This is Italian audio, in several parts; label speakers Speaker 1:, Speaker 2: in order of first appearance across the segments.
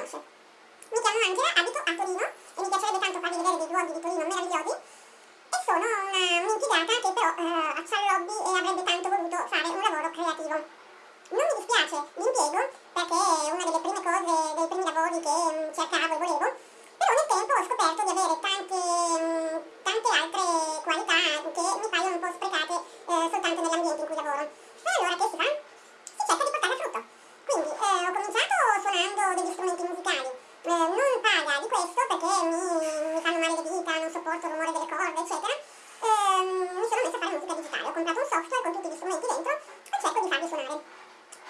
Speaker 1: non mi chiamo Angela, abito a Torino e mi piacerebbe tanto farvi vedere dei luoghi di Torino meravigliosi e sono un'impiegata che però eh, ha il lobby e avrebbe tanto voluto fare un lavoro creativo. Non mi dispiace l'impiego perché è una delle prime cose, dei primi lavori che mm, cercavo e volevo, però nel tempo ho scoperto di avere tante, mm, tante altre qualità che mi paiono un po' sprecate eh, soltanto nell'ambiente in cui lavoro. E allora che si fa? Si cerca di portarla a frutto. Quindi eh, ho cominciato suonando degli strumenti musicali, eh, non paga di questo perché mi, mi, fanno male le dita, non sopporto il rumore delle corde, eccetera. Eh, mi sono messa a fare musica digitale, ho comprato un software con tutti gli strumenti dentro e cerco di farli suonare.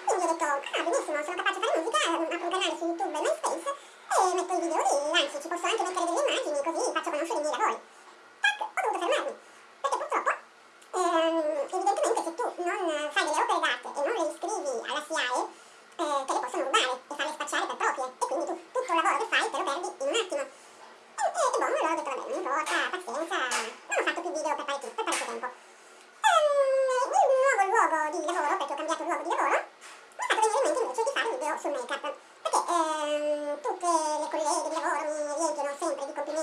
Speaker 1: Quindi ho detto, ah benissimo, sono capace di fare musica, apro un canale su YouTube e MySpace e metto i video lì, anzi ci posso anche mettere delle immagini così faccio conoscere i miei lavori. Tac, ho dovuto fermarmi, perché purtroppo ehm, evidentemente se tu non fai delle opere d'arte e non le iscrivi alla SIAE, eh, te le possono rubare e farle spacciare per proprie e quindi tu tutto il lavoro che fai te lo perdi in un attimo. E, e, e boh, allora ho detto vabbè, non importa, pazienza, non ho fatto più video per parecchio, per parecchio tempo. Ehm, il nuovo luogo di lavoro, perché ho cambiato luogo di lavoro, mi ha fatto venire in mente invece di fare video sul make-up.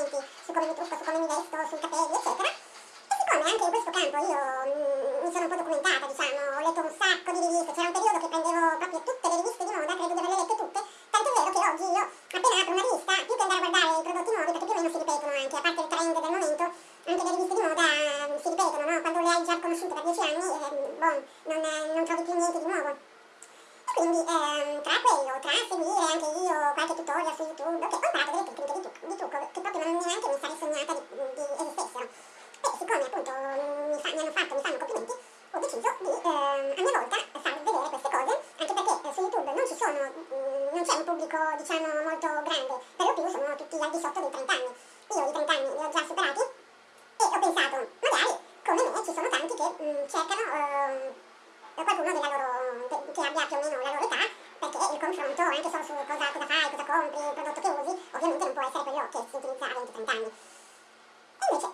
Speaker 1: Complimenti su come mi trucco, su come mi vesto, sui capelli, eccetera. E siccome anche in questo campo io mm, mi sono un po' documentata, diciamo, ho letto un sacco di riviste, c'era un periodo che prendevo proprio tutte le riviste di moda, credo di averle lette tutte, tanto è vero che oggi io appena apro una rivista, più che andare a guardare i prodotti nuovi, perché più o meno si ripetono anche, a parte il trend del momento, anche le riviste di moda mm, si ripetono, no? Quando le hai già conosciute per dieci anni, eh, boh, non, non trovi più niente di nuovo. Quindi ehm, tra quello, tra seguire anche io qualche tutorial su YouTube, che ho imparato delle tecniche di, trucco, di trucco che proprio non neanche mi sarei sognata di, di esistessero. E siccome appunto mi, fa, mi hanno fatto, mi fanno complimenti, ho deciso di ehm, a mia volta farvi vedere queste cose, anche perché eh, su YouTube non ci sono, mh, non c'è un pubblico diciamo molto grande, per lo più sono tutti al di sotto dei 30 anni. Io i 30 anni li ho già superati e ho pensato, magari come me ci sono tanti che mh, cercano ehm, qualcuno loro, che abbia più o meno la loro età, perché il confronto anche solo su cosa, cosa fai, cosa compri, il prodotto che usi, ovviamente non può essere quello che si utilizza a 20-30 anni. E invece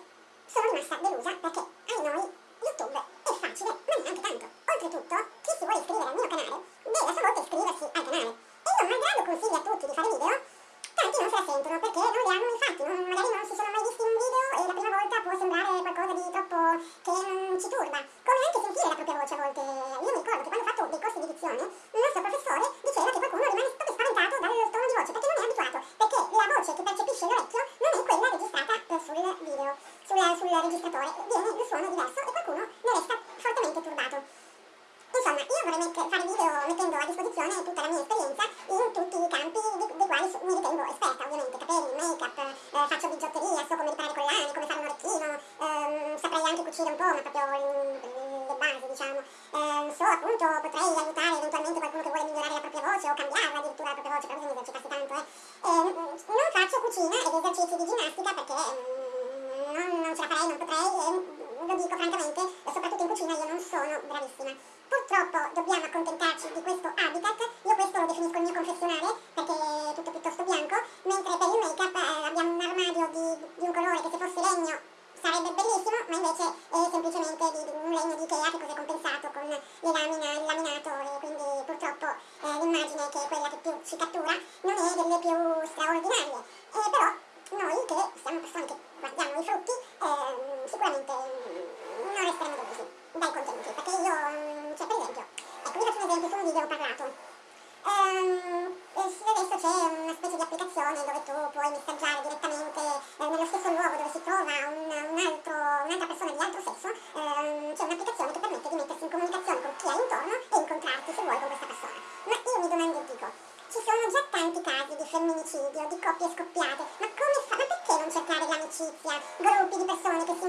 Speaker 1: sono rimasta delusa perché disposizione tutta la mia esperienza in tutti i campi di, dei quali mi ritengo esperta, ovviamente, capelli, make-up, eh, faccio bigiotteria, so come riparare collane, come fare un orecchino, ehm, saprei anche cucire un po', ma proprio le, basi, diciamo. Eh, so, appunto, potrei aiutare eventualmente qualcuno che vuole migliorare la propria voce o cambiarla addirittura la propria voce, però bisogna esercitarsi tanto, eh. eh non faccio cucina ed esercizi di ginnastica perché mm, non, non ce la farei, non potrei, è quella che più ci cattura non è delle più straordinarie. Eh, però noi che siamo persone che guardiamo i frutti eh, sicuramente mm, non resteremo delusi dai contenuti, perché io, mm, cioè per esempio, ecco vi faccio un esempio su un video ho parlato. Ehm, adesso c'è una specie di applicazione dove tu puoi messaggiare cercare l'amicizia, gruppi di persone che si